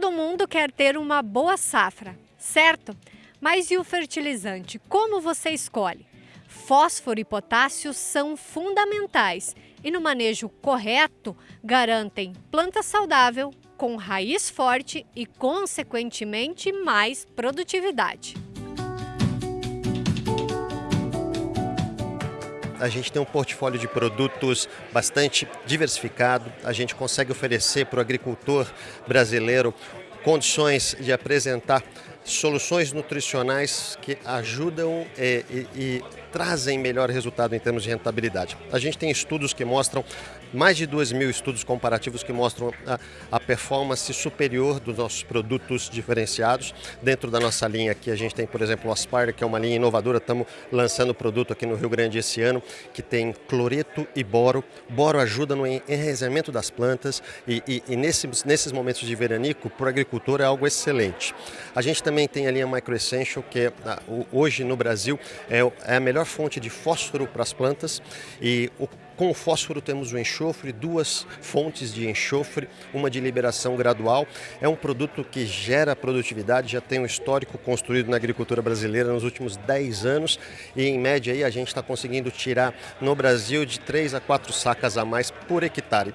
Todo mundo quer ter uma boa safra, certo? Mas e o fertilizante? Como você escolhe? Fósforo e potássio são fundamentais e, no manejo correto, garantem planta saudável, com raiz forte e, consequentemente, mais produtividade. A gente tem um portfólio de produtos bastante diversificado. A gente consegue oferecer para o agricultor brasileiro condições de apresentar soluções nutricionais que ajudam e, e, e trazem melhor resultado em termos de rentabilidade. A gente tem estudos que mostram, mais de 2 mil estudos comparativos que mostram a, a, performance superior dos nossos produtos diferenciados. Dentro da nossa linha aqui a gente tem, por exemplo, o Aspire, que é uma linha inovadora, estamos lançando produto aqui no Rio Grande esse ano, que tem cloreto e boro. Boro ajuda no enraizamento das plantas e, e, e nesses, nesses momentos de veranico, para o agricultor é algo excelente. A gente também tem a linha Micro Essential, que é, hoje no Brasil é, é a melhor melhor fonte de fósforo para as plantas e o com o fósforo temos o enxofre, duas fontes de enxofre, uma de liberação gradual. É um produto que gera produtividade, já tem um histórico construído na agricultura brasileira nos últimos 10 anos e em média aí a gente está conseguindo tirar no Brasil de 3 a 4 sacas a mais por hectare.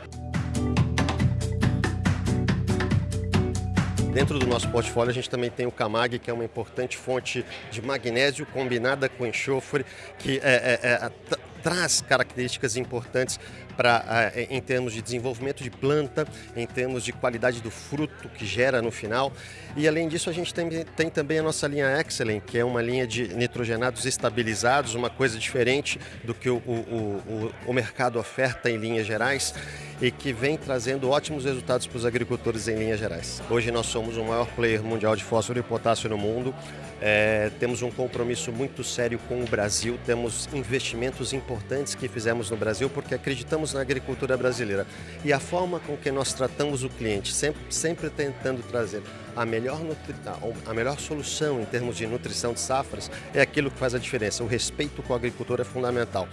Dentro do nosso portfólio a gente também tem o Camag, que é uma importante fonte de magnésio combinada com enxofre, que é, é, é, traz características importantes para em termos de desenvolvimento de planta, em termos de qualidade do fruto que gera no final. E além disso, a gente tem, tem também a nossa linha Excellent, que é uma linha de nitrogenados estabilizados, uma coisa diferente do que o, o, o, o mercado oferta em linhas gerais e que vem trazendo ótimos resultados para os agricultores em linhas gerais. Hoje nós somos o maior player mundial de fósforo e potássio no mundo. É, temos um compromisso muito sério com o Brasil, temos investimentos importantes que fizemos no Brasil porque acreditamos na agricultura brasileira. E a forma com que nós tratamos o cliente, sempre, sempre tentando trazer a melhor, a melhor solução em termos de nutrição de safras, é aquilo que faz a diferença. O respeito com o agricultor é fundamental.